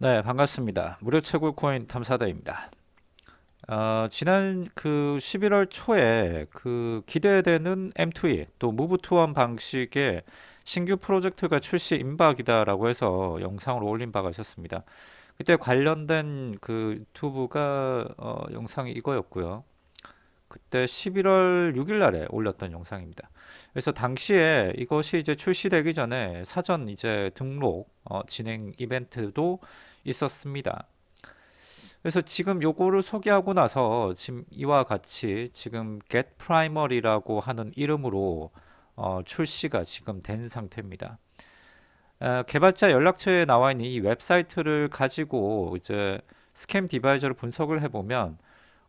네, 반갑습니다. 무료 채굴 코인 탐사다입니다. 어, 지난 그 11월 초에 그 기대되는 M2E 또 무브 투원 방식의 신규 프로젝트가 출시 임박이다 라고 해서 영상을 올린 바가 있었습니다. 그때 관련된 그 유튜브가 어, 영상이 이거였고요. 그때 11월 6일 날에 올렸던 영상입니다. 그래서 당시에 이것이 이제 출시되기 전에 사전 이제 등록 어, 진행 이벤트도 있었습니다. 그래서 지금 요거를 소개하고 나서 지금 이와 같이 지금 get primary라고 하는 이름으로 어, 출시가 지금 된 상태입니다. 어, 개발자 연락처에 나와 있는 이 웹사이트를 가지고 이제 ScamAdviser를 분석을 해보면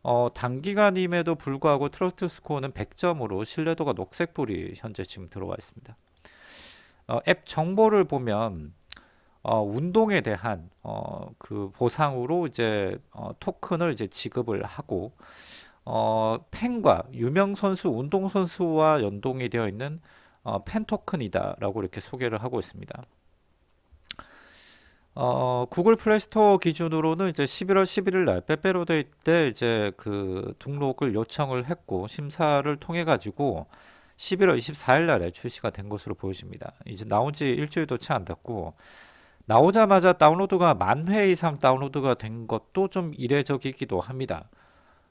어, 단기간임에도 불구하고 trust score는 100점으로 신뢰도가 녹색불이 현재 지금 들어와 있습니다. 어, 앱 정보를 보면 어, 운동에 대한 어, 그 보상으로 이제 어, 토큰을 이제 지급을 하고 어, 팬과 유명 선수, 운동 선수와 연동이 되어 있는 어, 팬 토큰이다라고 이렇게 소개를 하고 있습니다. 어, 구글 플레이 스토어 기준으로는 이제 11월 11일 날 빼빼로데이 때 이제 그 등록을 요청을 했고 심사를 통해 가지고 11월 24일 날에 출시가 된 것으로 보여집니다. 이제 나온 지 일주일도 채 안 됐고 나오자마자 다운로드가 만 회 이상 다운로드가 된 것도 좀 이례적이기도 합니다.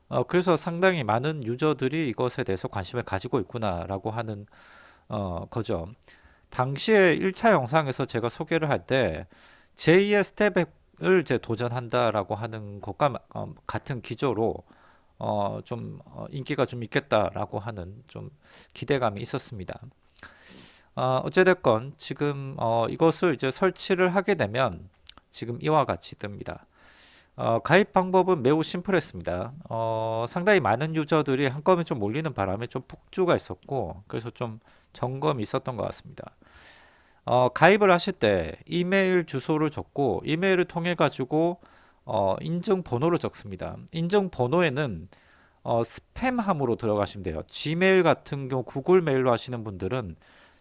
어, 그래서 상당히 많은 유저들이 이것에 대해서 관심을 가지고 있구나라고 하는 어, 거죠. 당시에 1차 영상에서 제가 소개를 할때 제2의 스텝을 이제 도전한다라고 하는 것과 어, 같은 기조로 어, 좀 어, 인기가 좀 있겠다라고 하는 좀 기대감이 있었습니다. 어, 어찌됐건 지금 어, 이것을 이제 설치를 하게 되면 지금 이와 같이 뜹니다. 어, 가입 방법은 매우 심플했습니다. 어, 상당히 많은 유저들이 한꺼번에 좀 몰리는 바람에 좀 폭주가 있었고 그래서 좀 점검이 있었던 것 같습니다. 어, 가입을 하실 때 이메일 주소를 적고 이메일을 통해 가지고 어, 인증 번호를 적습니다. 인증 번호에는 어, 스팸함으로 들어가시면 돼요. 지메일 같은 경우 구글 메일로 하시는 분들은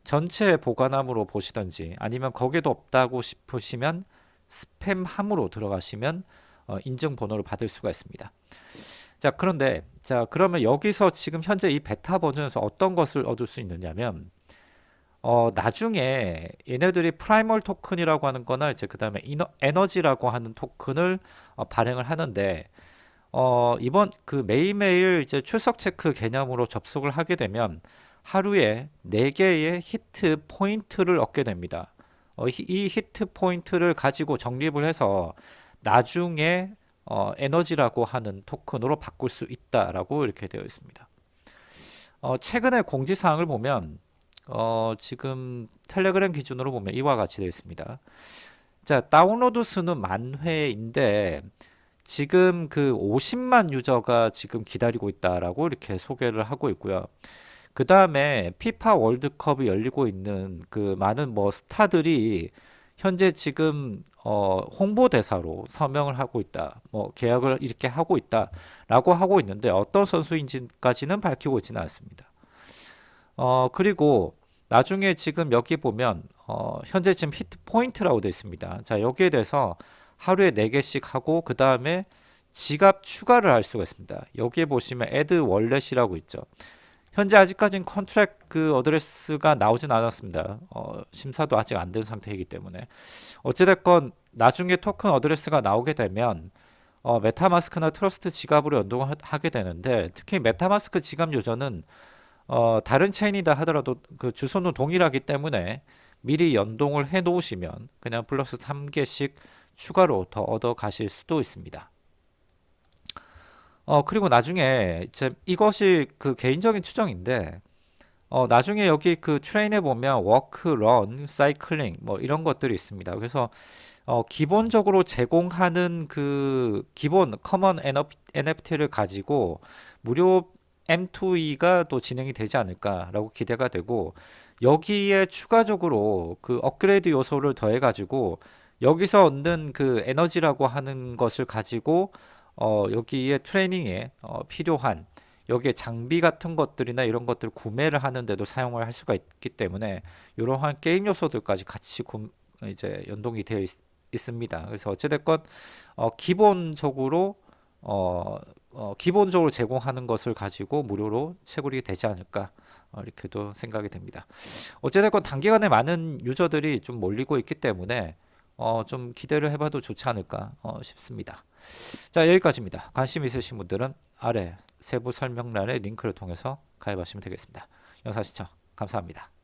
전체 보관함으로 보시던지 아니면 거기도 없다고 싶으시면 스팸함으로 들어가시면 어, 인증번호를 받을 수가 있습니다. 자 그런데 자 그러면 여기서 지금 현재 이 베타 버전에서 어떤 것을 얻을 수 있느냐면 어, 나중에 얘네들이 프라이멀 토큰이라고 하는 거나 이제 그 다음에 에너지라고 하는 토큰을 어, 발행을 하는데 어, 이번 그 매일매일 이제 출석 체크 개념으로 접속을 하게 되면 하루에 4개의 히트 포인트를 얻게 됩니다. 어, 이 히트 포인트를 가지고 적립을 해서 나중에 어, 에너지라고 하는 토큰으로 바꿀 수 있다라고 이렇게 되어 있습니다. 어, 최근에 공지사항을 보면 어, 지금 텔레그램 기준으로 보면 이와 같이 되어 있습니다. 자, 다운로드 수는 만 회인데 지금 그 50만 유저가 지금 기다리고 있다라고 이렇게 소개를 하고 있고요. 그 다음에 피파 월드컵이 열리고 있는 그 많은 뭐 스타들이 현재 지금 어 홍보대사로 서명을 하고 있다. 뭐 계약을 이렇게 하고 있다 라고 하고 있는데 어떤 선수인지까지는 밝히고 있지는 않습니다. 어 그리고 나중에 지금 여기 보면 어 현재 지금 히트 포인트라고 되어 있습니다. 자 여기에 대해서 하루에 4개씩 하고 그 다음에 지갑 추가를 할 수가 있습니다. 여기에 보시면 add 월렛이라고 있죠. 현재 아직까지는 contract 그 address가 나오진 않았습니다. 어, 심사도 아직 안 된 상태이기 때문에 어찌됐건 나중에 토큰 address가 나오게 되면 어, 메타마스크나 트러스트 지갑으로 연동하게 되는데 특히 메타마스크 지갑 유저는 어, 다른 체인이다 하더라도 그 주소는 동일하기 때문에 미리 연동을 해 놓으시면 그냥 플러스 3개씩 추가로 더 얻어 가실 수도 있습니다. 어 그리고 나중에 이제 이것이 그 개인적인 추정인데 어 나중에 여기 그 train에 보면 walk, run, cycling 뭐 이런 것들이 있습니다. 그래서 어 기본적으로 제공하는 그 기본 common NFT를 가지고 무료 M2E가 또 진행이 되지 않을까라고 기대가 되고 여기에 추가적으로 그 업그레이드 요소를 더해 가지고 여기서 얻는 그 에너지라고 하는 것을 가지고 어, 여기에 트레이닝에 어, 필요한 여기에 장비 같은 것들이나 이런 것들 구매를 하는데도 사용을 할 수가 있기 때문에 이러한 게임 요소들까지 같이 구, 이제 연동이 되어 있, 있습니다. 그래서 어찌됐건 어, 기본적으로 어, 어, 기본적으로 제공하는 것을 가지고 무료로 채굴이 되지 않을까 어, 이렇게도 생각이 됩니다. 어찌됐건 단기간에 많은 유저들이 좀 몰리고 있기 때문에 어, 좀 기대를 해봐도 좋지 않을까 어, 싶습니다. 자 여기까지입니다. 관심 있으신 분들은 아래 세부 설명란의 링크를 통해서 가입하시면 되겠습니다. 영상 시청 감사합니다.